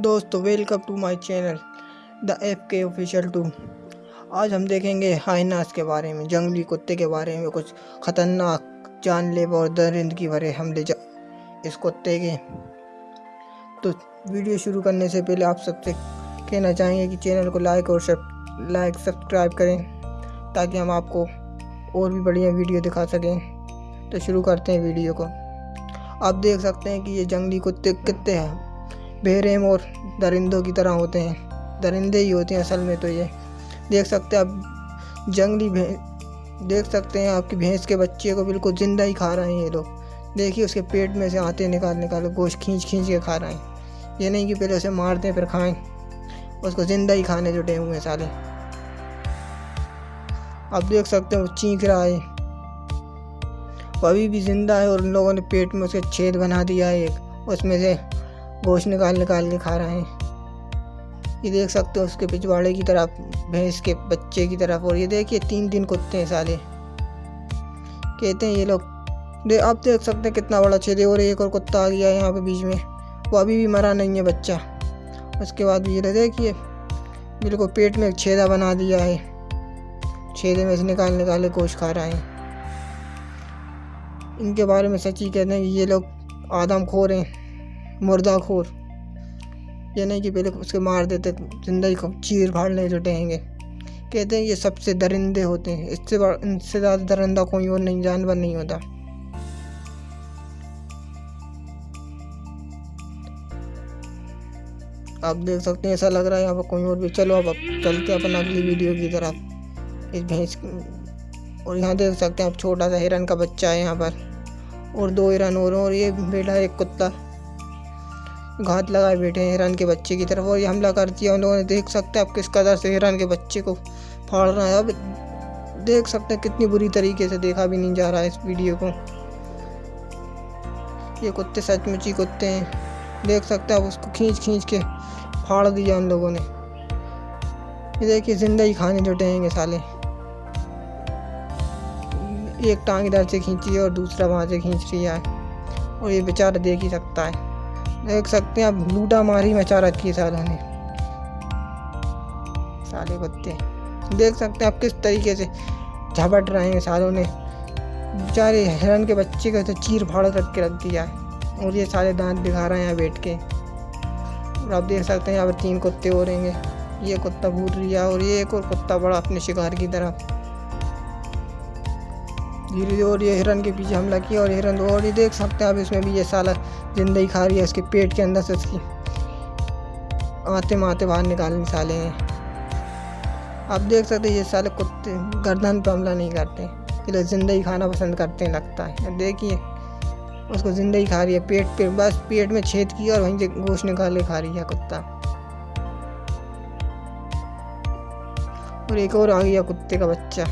दोस्तों welcome to my channel the F K official to आज हम देखेंगे हाइनास के बारे में, जंगली कुत्ते के बारे में, कुछ ख़तरनाक जानलेवा और दरिंदगी भरे हमले इस कुत्ते के। तो वीडियो शुरू करने से पहले आप सबसे कहना चाहेंगे कि चैनल को लाइक और सब लाइक सब्सक्राइब करें, ताकि हम आपको और भी बढ़िया वीडियो दिखा सकें। तो शुरू करते हैं वीडियो को। आप देख सकते हैं कि ये जंगली कुत्ते कितने हैं। बेरहम और दरिंदों की तरह होते हैं। दरिंदे ही होते हैं असल में तो ये। देख सकते हैं आप जंगली भैंस देख सकते हैं आपकी भैंस के बच्चे को बिल्कुल ज़िंदा ही खा रहे हैं ये लोग। देखिए उसके पेट में से आते निकाल निकाल गोश्त खींच खींच के खा रहे हैं। ये नहीं कि पहले उसे मार दें, फिर खाएँ। उसको ज़िंदा ही खाने जुटे हुए हैं साले। आप देख सकते हैं वो चीख रहा है। वो अभी भी ज़िंदा है और उन लोगों ने पेट में उसके छेद बना दिया है एक। उसमें से गोश्त निकाल निकाल के खा रहे हैं। ये देख सकते हो उसके पिछवाड़े की तरफ़, भैंस के बच्चे की तरफ़ और ये देखिए तीन दिन कुत्ते हैं साले। कहते हैं ये लोग, दे, आप देख सकते हैं कितना बड़ा छेद और एक और कुत्ता आ गया है यहाँ पे बीच में। वो अभी भी मरा नहीं है बच्चा। उसके बाद ये देखिए बिल्कुल पेट में एक छेदा बना दिया है। छेदे में से निकाल निकाल के गोश्त खा रहा है। इनके बारे में सच ही कहते हैं कि ये लोग आदम खोर हैं। मुर्दाखोर। ये नहीं कि पहले उसके मार देते ज़िंदगी को चीर फाड़ने जुटेंगे। कहते हैं ये सबसे दरिंदे होते हैं। इससे इनसे ज़्यादा दरिंदा कोई और नहीं जानवर नहीं होता। आप देख सकते हैं ऐसा लग रहा है यहाँ पर कोई और भी। चलो अब चलते हैं अपन अगली वीडियो की तरफ़। इस भैंस और यहाँ देख सकते हैं आप छोटा सा हिरन का बच्चा है यहाँ पर। और दो हिरन और, और ये बेटा एक कुत्ता। घात लगाए बैठे हैं हिरन के बच्चे की तरफ़ और ये हमला कर दिया उन लोगों ने। देख सकते हैं आप किस कदर से हिरन के बच्चे को फाड़ रहा है। अब देख सकते हैं कितनी बुरी तरीके से देखा भी नहीं जा रहा है इस वीडियो को। ये कुत्ते सचमुच ही कुत्ते हैं। देख सकते हैं आप उसको खींच खींच के फाड़ दिया उन लोगों ने। ये देखिए ज़िंदा ही खाने जुटेंगे साले। एक टांग इधर से खींची है और दूसरा वहाँ से खींच रही है। और ये बेचारा देख ही सकता है। देख सकते हैं आप लूटा मारी मचा रखी है सालों ने साले कुत्ते। देख सकते हैं आप किस तरीके से झपट रहे हैं सालों ने। बेचारे हिरन के बच्चे को तो चीर फाड़ रख के रख दिया है। और ये सारे दांत दिखा रहे हैं यहाँ बैठ के। और आप देख सकते हैं यहाँ पर तीन कुत्ते हो रहेंगे ये कुत्ता भूल रही है और ये एक और कुत्ता बड़ा अपने शिकार की तरफ़ धीरे धीरे और ये हिरन के पीछे हमला किया और हिरन और ये देख सकते हैं आप इसमें भी ये साला ज़िंदगी खा रही है इसके पेट के अंदर से इसकी आते माते बाहर निकालने साले। हैं आप देख सकते हैं ये साले कुत्ते गर्दन पर हमला नहीं करते। ये ज़िंदगी खाना पसंद करते हैं लगता है। देखिए, उसको ज़िंदगी खा रही है, पेट पे बस पेट में छेद किया और वहीं से गोश्त निकाल के खा रही है कुत्ता। और एक और आ गया कुत्ते का बच्चा।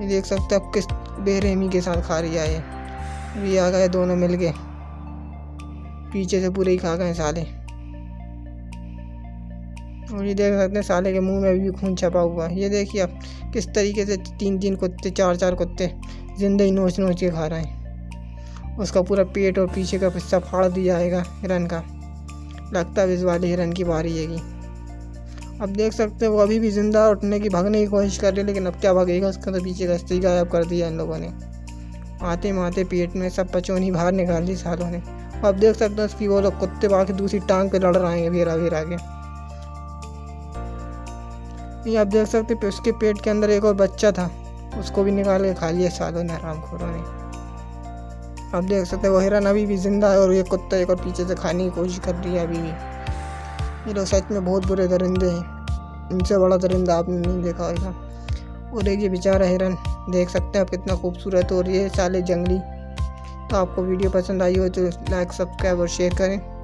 ये देख सकते हैं किस बेरहमी के साथ खा रही है ये। आ गए, दोनों मिल के पीछे से पूरे ही खा गए साले। और ये देख सकते हैं, साले के मुँह में भी खून छपा हुआ है। ये देखिए आप, किस तरीके से तीन तीन कुत्ते, चार चार कुत्ते ज़िंदा ही नोच नोच के खा रहे हैं। उसका पूरा पेट और पीछे का हिस्सा फाड़ दिया जाएगा हिरन का। लगता है इस वाले हिरन की बारी है अब देख सकते हैं, वो अभी भी ज़िंदा उठने की भागने की कोशिश कर रही है, लेकिन अब क्या भागेगा? उसका तो पीछे का ही गायब कर दिया इन लोगों ने। आते माते पेट में सब पचौनी बाहर निकाल दी सालों ने। अब देख सकते हैं, उसकी वो लोग कुत्ते बाकी दूसरी टांग पे लड़ रहे हैं भेरा भेरा के। ये आप देख सकते हैं, उसके पेट के अंदर एक और बच्चा था। उसको भी निकाल के खा लिया सालों ने, आराम खोरों ने। अब देख सकते हैं हिरन अभी भी ज़िंदा है, और ये कुत्ता एक और पीछे से खाने की कोशिश कर रही है अभी भी। ये लोग सच में बहुत बुरे दरिंदे हैं। इनसे बड़ा दरिंदा आपने नहीं देखा होगा। और एक ये बेचारा हिरन, देख सकते हैं आप कितना खूबसूरत और ये साले जंगली। तो आपको वीडियो पसंद आई हो तो लाइक, सब्सक्राइब और शेयर करें।